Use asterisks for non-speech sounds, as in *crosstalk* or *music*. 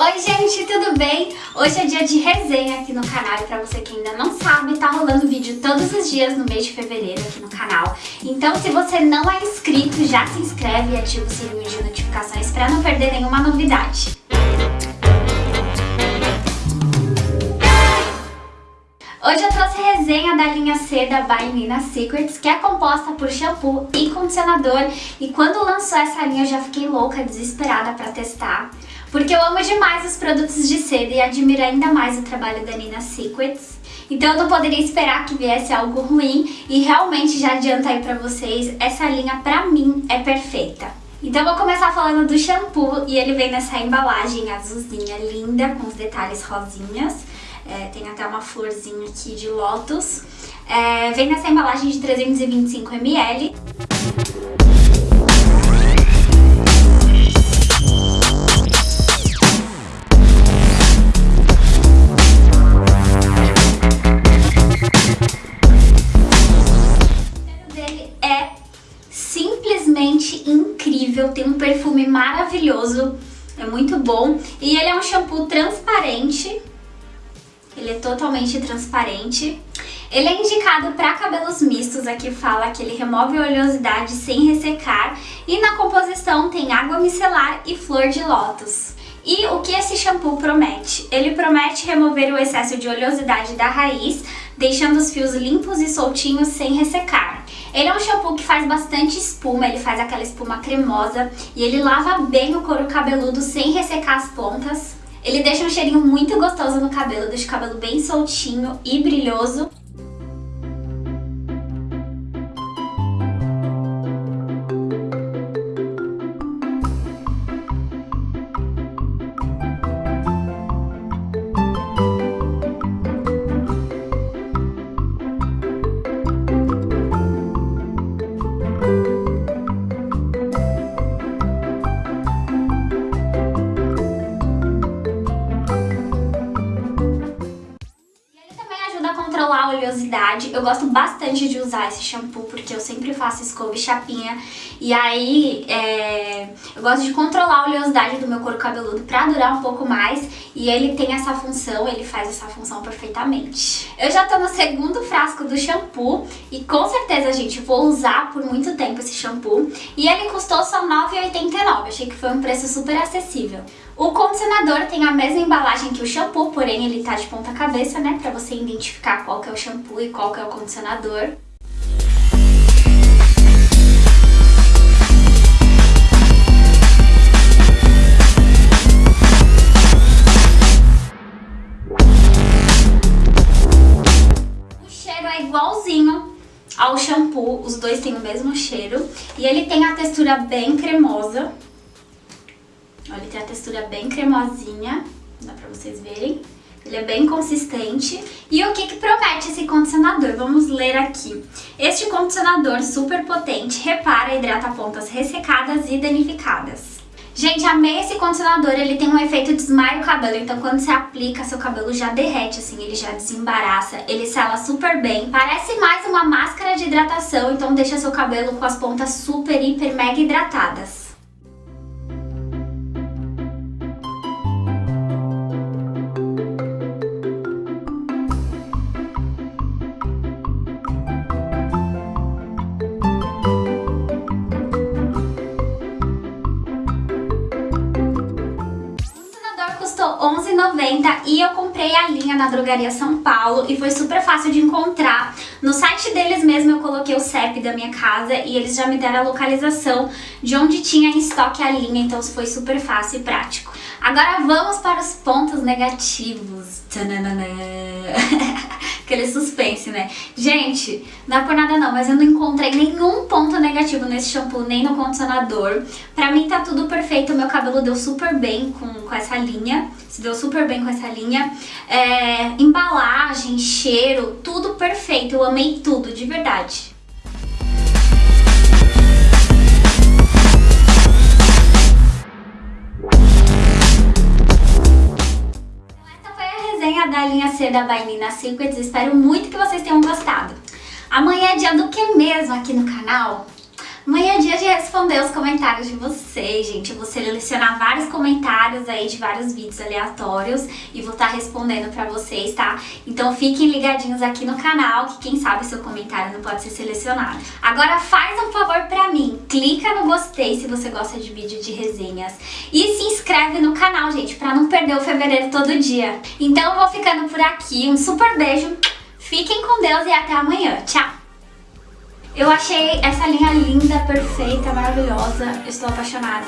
Oi gente, tudo bem? Hoje é dia de resenha aqui no canal e pra você que ainda não sabe, tá rolando vídeo todos os dias no mês de fevereiro aqui no canal. Então se você não é inscrito, já se inscreve e ativa o sininho de notificações pra não perder nenhuma novidade. Hoje eu trouxe resenha da linha C da By Nina Secrets, que é composta por shampoo e condicionador. E quando lançou essa linha eu já fiquei louca, desesperada pra testar. Porque eu amo demais os produtos de seda e admiro ainda mais o trabalho da Nina Secrets. Então eu não poderia esperar que viesse algo ruim e realmente já adianta aí pra vocês, essa linha pra mim é perfeita. Então vou começar falando do shampoo e ele vem nessa embalagem azulzinha linda com os detalhes rosinhas. É, tem até uma florzinha aqui de lótus. É, vem nessa embalagem de 325 incrível, tem um perfume maravilhoso, é muito bom. E ele é um shampoo transparente, ele é totalmente transparente. Ele é indicado para cabelos mistos, aqui fala que ele remove oleosidade sem ressecar e na composição tem água micelar e flor de lótus. E o que esse shampoo promete? Ele promete remover o excesso de oleosidade da raiz, deixando os fios limpos e soltinhos sem ressecar. Ele é um shampoo que faz bastante espuma, ele faz aquela espuma cremosa e ele lava bem o couro cabeludo sem ressecar as pontas. Ele deixa um cheirinho muito gostoso no cabelo, deixa o cabelo bem soltinho e brilhoso. Controlar oleosidade. Eu gosto bastante de usar esse shampoo porque eu sempre faço escova e chapinha. E aí é, eu gosto de controlar a oleosidade do meu couro cabeludo pra durar um pouco mais. E ele tem essa função, ele faz essa função perfeitamente. Eu já tô no segundo frasco do shampoo e com certeza, gente, vou usar por muito tempo esse shampoo. E ele custou só R$ 9,89. Achei que foi um preço super acessível. O condicionador tem a mesma embalagem que o shampoo, porém ele tá de ponta cabeça, né? Pra você identificar qual que é o shampoo e qual que é o condicionador. O cheiro é igualzinho ao shampoo, os dois têm o mesmo cheiro. E ele tem a textura bem cremosa, Olha, ele tem a textura bem cremosinha, dá pra vocês verem. Ele é bem consistente. E o que, que promete esse condicionador? Vamos ler aqui. Este condicionador super potente repara e hidrata pontas ressecadas e danificadas. Gente, amei esse condicionador, ele tem um efeito desmaio o cabelo, então quando você aplica, seu cabelo já derrete, assim, ele já desembaraça, ele sela super bem. Parece mais uma máscara de hidratação, então deixa seu cabelo com as pontas super, hiper, mega hidratadas. Custou R$11,90 e eu comprei a linha na Drogaria São Paulo e foi super fácil de encontrar. No site deles mesmo eu coloquei o CEP da minha casa e eles já me deram a localização de onde tinha em estoque a linha, então foi super fácil e prático. Agora vamos para os pontos negativos. *laughs* Aquele suspense, né? Gente, não é por nada não, mas eu não encontrei nenhum ponto negativo nesse shampoo, nem no condicionador. Pra mim tá tudo perfeito, meu cabelo deu super bem com, com essa linha, se deu super bem com essa linha. É, embalagem, cheiro, tudo perfeito, eu amei tudo, de verdade. Resenha da linha C da Vainina Secrets. Espero muito que vocês tenham gostado. Amanhã é dia do que mesmo aqui no canal? Amanhã é dia de responder os comentários de vocês, gente. Eu vou selecionar vários comentários aí de vários vídeos aleatórios e vou estar respondendo pra vocês, tá? Então fiquem ligadinhos aqui no canal, que quem sabe seu comentário não pode ser selecionado. Agora faz um favor pra mim, clica no gostei se você gosta de vídeo de resenhas e se inscreve no canal, gente, pra não perder o fevereiro todo dia. Então eu vou ficando por aqui, um super beijo, fiquem com Deus e até amanhã. Tchau! Eu achei essa linha linda, perfeita, maravilhosa. Estou apaixonada.